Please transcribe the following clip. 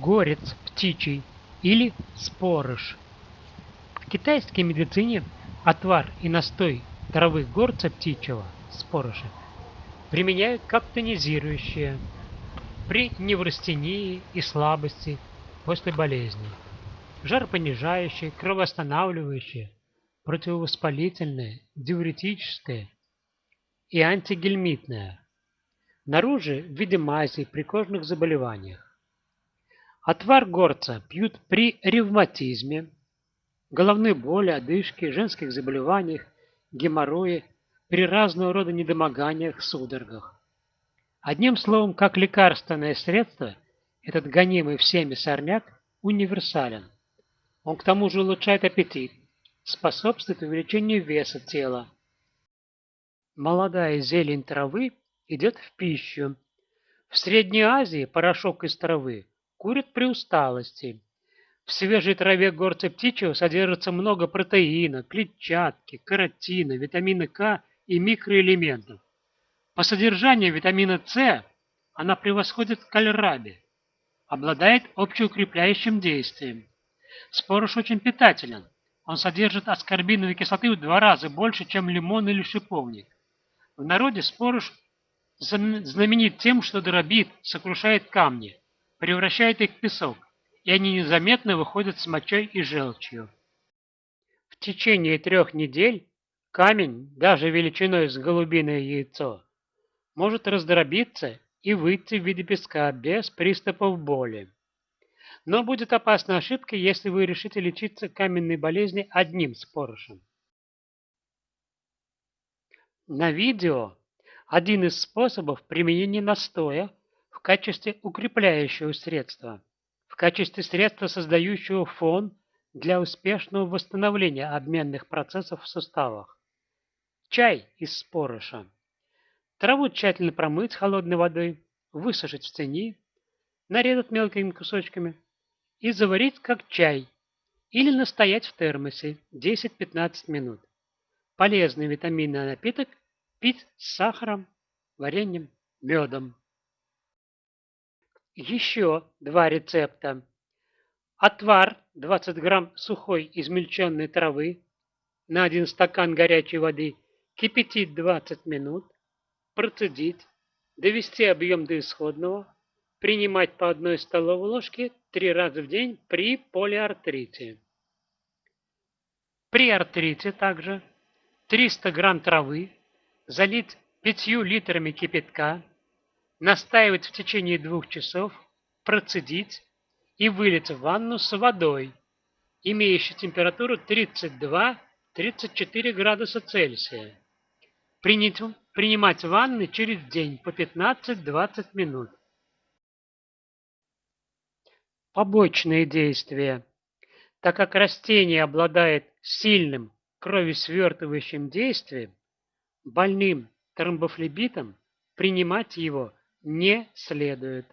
горец птичий или спорыш. В китайской медицине отвар и настой травы горца птичьего, спорыша, применяют как тонизирующее при неврастении и слабости после болезни, жаропонижающее, кровоостанавливающее, противовоспалительное, диуретическое и антигельмитное. Наружу в виде мази при кожных заболеваниях. Отвар горца пьют при ревматизме, головной боли, одышке, женских заболеваниях, геморрое, при разного рода недомоганиях, судорогах. Одним словом, как лекарственное средство, этот гонимый всеми сорняк универсален. Он к тому же улучшает аппетит, способствует увеличению веса тела. Молодая зелень травы идет в пищу. В Средней Азии порошок из травы курят при усталости. В свежей траве горца птичьего содержится много протеина, клетчатки, каротина, витамина К и микроэлементов. По содержанию витамина С она превосходит кальраби, обладает общеукрепляющим действием. Спорож очень питателен. Он содержит аскорбиновой кислоты в два раза больше, чем лимон или шиповник. В народе спорож знаменит тем, что дробит, сокрушает камни превращает их в песок, и они незаметно выходят с мочой и желчью. В течение трех недель камень, даже величиной с голубиное яйцо, может раздробиться и выйти в виде песка без приступов боли. Но будет опасной ошибкой, если вы решите лечиться каменной болезни одним спорышем. На видео один из способов применения настоя в качестве укрепляющего средства, в качестве средства, создающего фон для успешного восстановления обменных процессов в суставах. Чай из спорыша. Траву тщательно промыть холодной водой, высушить в тени, нарезать мелкими кусочками и заварить как чай или настоять в термосе 10-15 минут. Полезный витаминный напиток пить с сахаром, вареньем, медом. Еще два рецепта. Отвар 20 грамм сухой измельченной травы на 1 стакан горячей воды. Кипятить 20 минут, процедить, довести объем до исходного, принимать по одной столовой ложке три раза в день при полиартрите. При артрите также 300 грамм травы залить 5 литрами кипятка, настаивать в течение двух часов, процедить и вылить в ванну с водой, имеющей температуру 32-34 градуса Цельсия. Принять, принимать ванны через день по 15-20 минут. Побочные действия. Так как растение обладает сильным кровесвертывающим действием, больным тромбофлебитом принимать его не следует.